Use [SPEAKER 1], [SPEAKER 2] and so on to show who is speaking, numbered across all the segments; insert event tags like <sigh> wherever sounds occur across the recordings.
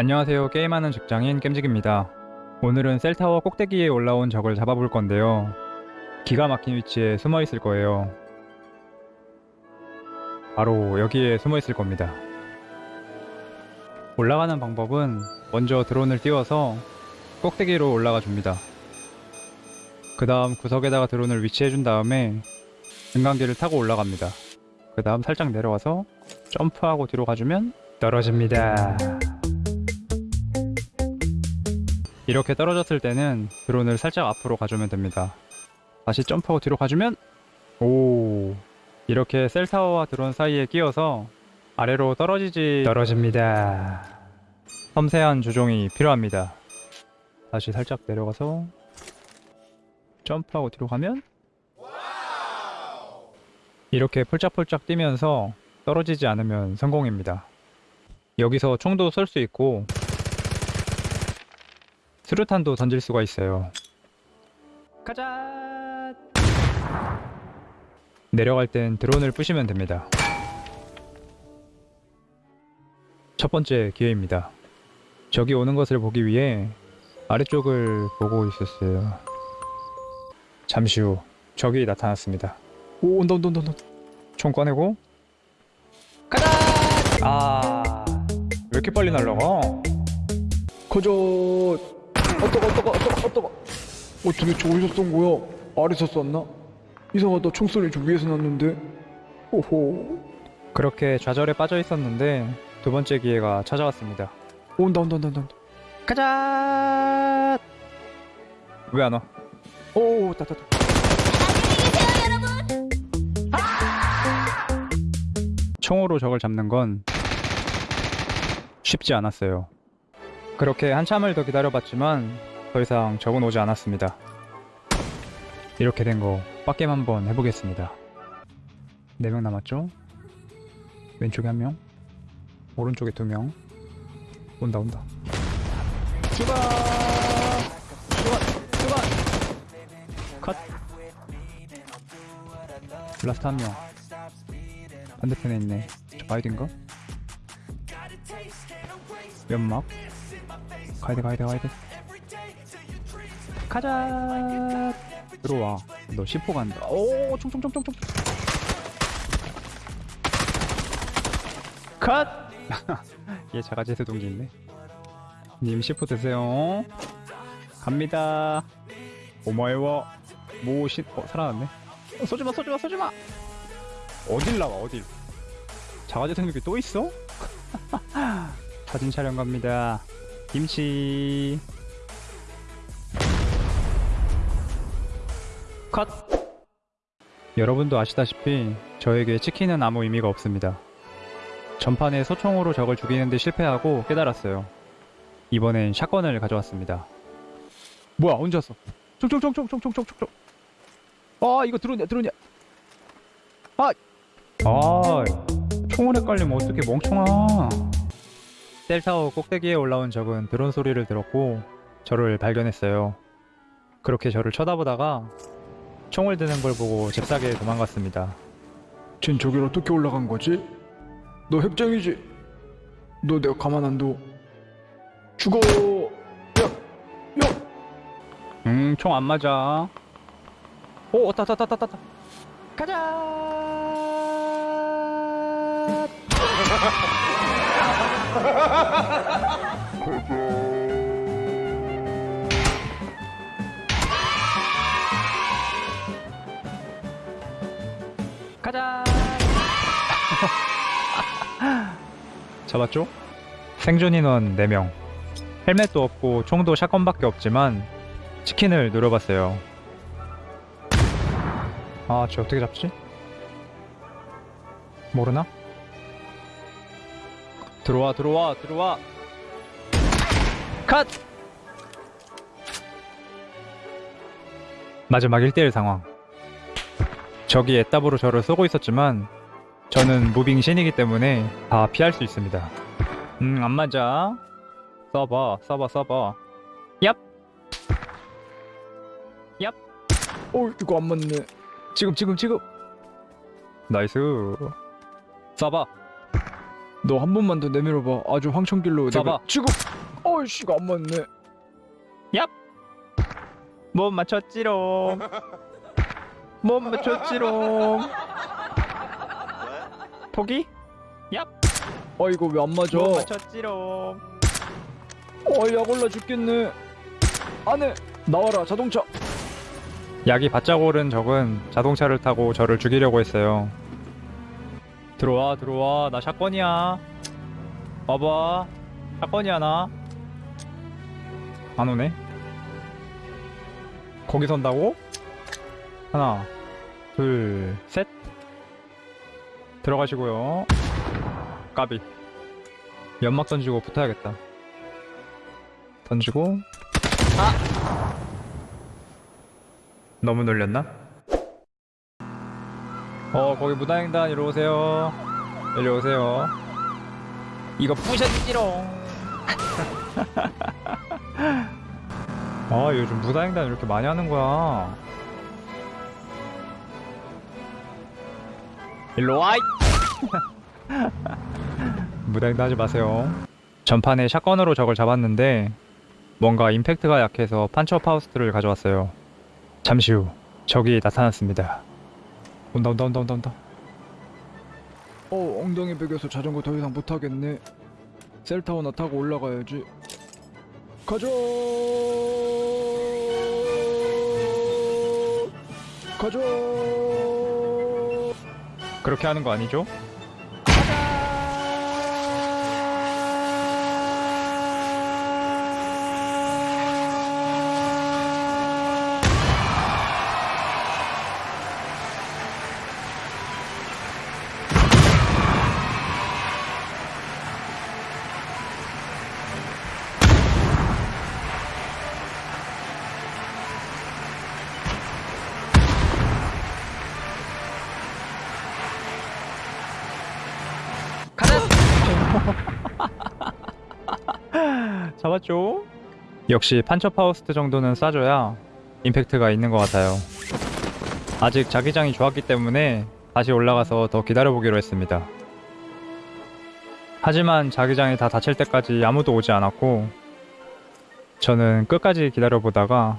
[SPEAKER 1] 안녕하세요. 게임하는 직장인 겜직입니다. 오늘은 셀타워 꼭대기에 올라온 적을 잡아볼 건데요. 기가 막힌 위치에 숨어 있을 거예요. 바로 여기에 숨어 있을 겁니다. 올라가는 방법은 먼저 드론을 띄워서 꼭대기로 올라가 줍니다. 그 다음 구석에다가 드론을 위치해 준 다음에 등간기를 타고 올라갑니다. 그 다음 살짝 내려와서 점프하고 뒤로 가주면 떨어집니다 이렇게 떨어졌을 때는 드론을 살짝 앞으로 가주면 됩니다. 다시 점프하고 뒤로 가주면 오 이렇게 셀타워와 드론 사이에 끼어서 아래로 떨어지지 떨어집니다. 섬세한 조종이 필요합니다. 다시 살짝 내려가서 점프하고 뒤로 가면 이렇게 폴짝폴짝 뛰면서 떨어지지 않으면 성공입니다. 여기서 총도 쏠 수 있고 수류탄도 던질 수가 있어요. 가자! 내려갈 땐 드론을 부시면 됩니다. 첫 번째 기회입니다. 저기 오는 것을 보기 위해 아래쪽을 보고 있었어요. 잠시 후 적이 나타났습니다. 오 온다 온다 온다 온다. 총 꺼내고 가자! 아... 왜 이렇게 빨리 날라가?
[SPEAKER 2] 가자. 어떠가 어떠가 어떠가 어떠가. 어떻게 저기서 쏜 거야? 아래서 쐈나? 이상하다. 총소리 좀 위에서 났는데. 오호.
[SPEAKER 1] 그렇게 좌절에 빠져 있었는데 두 번째 기회가 찾아왔습니다.
[SPEAKER 2] 온다 온다 온다 온다.
[SPEAKER 1] 가자! 왜 안 와?
[SPEAKER 2] 오 따따따.
[SPEAKER 1] 총으로 적을 잡는 건 쉽지 않았어요. 그렇게 한참을 더 기다려봤지만 더 이상 적은 오지 않았습니다. 이렇게 된 거 빡겜 한번 해보겠습니다. 4명 남았죠? 왼쪽에 1명, 오른쪽에 2명. 온다 온다. 출발! 출발! 출발! 컷! Last 한 명. 반대편에 있네. 저 바위든가? 연막? 가야돼 가야돼 가야돼. 가자. 들어와. 너 10호 간다. 오 총총총총총. 컷! <laughs> 얘 자가제트 동기 있네. 님 10호 드세요. 갑니다. 오마에와 모신 어 살아났네. 어, 쏘지마 쏘지마 쏘지마! 어딜 나와 어딜? 자가제트 동기 또 있어? <laughs> 사진 촬영 갑니다. 김치. 컷! 여러분도 아시다시피 저에게 치킨은 아무 의미가 없습니다. 전판에 소총으로 적을 죽이는데 실패하고 깨달았어요. 이번엔 샷건을 가져왔습니다. 뭐야 언제 왔어? 총총총총총총총총 아 이거 드론이야 드론이야 아! 아 총을 헷갈리면 어떻게 멍청아 셀타워 꼭대기에 올라온 적은 드론 소리를 들었고 저를 발견했어요. 그렇게 저를 쳐다보다가 총을 드는 걸 보고 잽싸게 도망갔습니다.
[SPEAKER 2] 쟨 저길 어떻게 올라간 거지? 너 핵쟁이지? 너 내가 가만 안 둬. 죽어. 야, 야.
[SPEAKER 1] 음, 총 안 맞아. 오, 왔다, 왔다, 왔다, 왔다. 가자! <laughs> <laughs> 가자! <laughs> 잡았죠? 생존 인원 4명. 헬멧도 없고 총도 샷건밖에 없지만 치킨을 노려봤어요. 아, 쟤 어떻게 잡지? 모르나? 들어와, 들어와, 들어와! 컷! 마지막 1대1 상황. 적이 애답으로 저를 쏘고 있었지만 저는 moving 신이기 때문에 다 피할 수 있습니다. 음, 안 맞아. 써봐, 써봐, 써봐. 얍! 얍!
[SPEAKER 2] 어 이거 안 맞네. 지금 지금 지금.
[SPEAKER 1] Nice. 써봐.
[SPEAKER 2] 너 한 번만 더 내밀어봐. 아주 황천길로 내가. 지금 어이씨가 안 맞네.
[SPEAKER 1] 못 맞췄지롱. 못 맞췄지롱. 포기?
[SPEAKER 2] 아 이거 왜 안 맞아?
[SPEAKER 1] 못 맞췄지롱.
[SPEAKER 2] 어 약 올라 죽겠네. 안에 나와라 자동차.
[SPEAKER 1] 약이 바짝 오른 적은 자동차를 타고 저를 죽이려고 했어요. 들어와, 들어와. 나 샷건이야. 와봐. 샷건이야, 나. 안 오네. 거기 선다고? 하나, 둘, 셋. 들어가시고요. 까비. 연막 던지고 붙어야겠다. 던지고. 너무 놀렸나? 어 거기 무단횡단 이리 오세요. 이리 오세요. 이거 부셔지지롱. <laughs> 아 요즘 무단횡단 이렇게 많이 하는 거야. 일로 와이 <laughs> 무단횡단 하지 마세요. 전판에 샷건으로 적을 잡았는데 뭔가 임팩트가 약해서 판처 파우스트를 가져왔어요. 잠시 후 적이 나타났습니다. 온다 온다 온다 온다 온다.
[SPEAKER 2] 어 엉덩이 베겨서 자전거 더 이상 못 하겠네. 셀타워나 타고 올라가야지. 가자. 가자.
[SPEAKER 1] 그렇게 하는 거 아니죠? 잡았죠? 역시 Panzerfaust 정도는 쏴줘야 임팩트가 있는 것 같아요. 아직 자기장이 좋았기 때문에 다시 올라가서 더 기다려보기로 했습니다. 하지만 자기장이 다 닫힐 때까지 아무도 오지 않았고 저는 끝까지 기다려보다가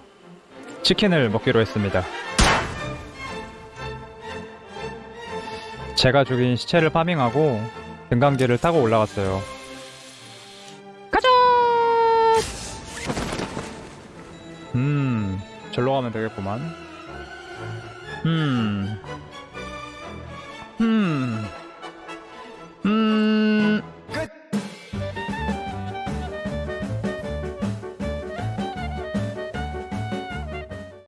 [SPEAKER 1] 치킨을 먹기로 했습니다. 제가 죽인 시체를 farming하고 등강기를 타고 올라갔어요. 음, 절로 가면 되겠구만. 음,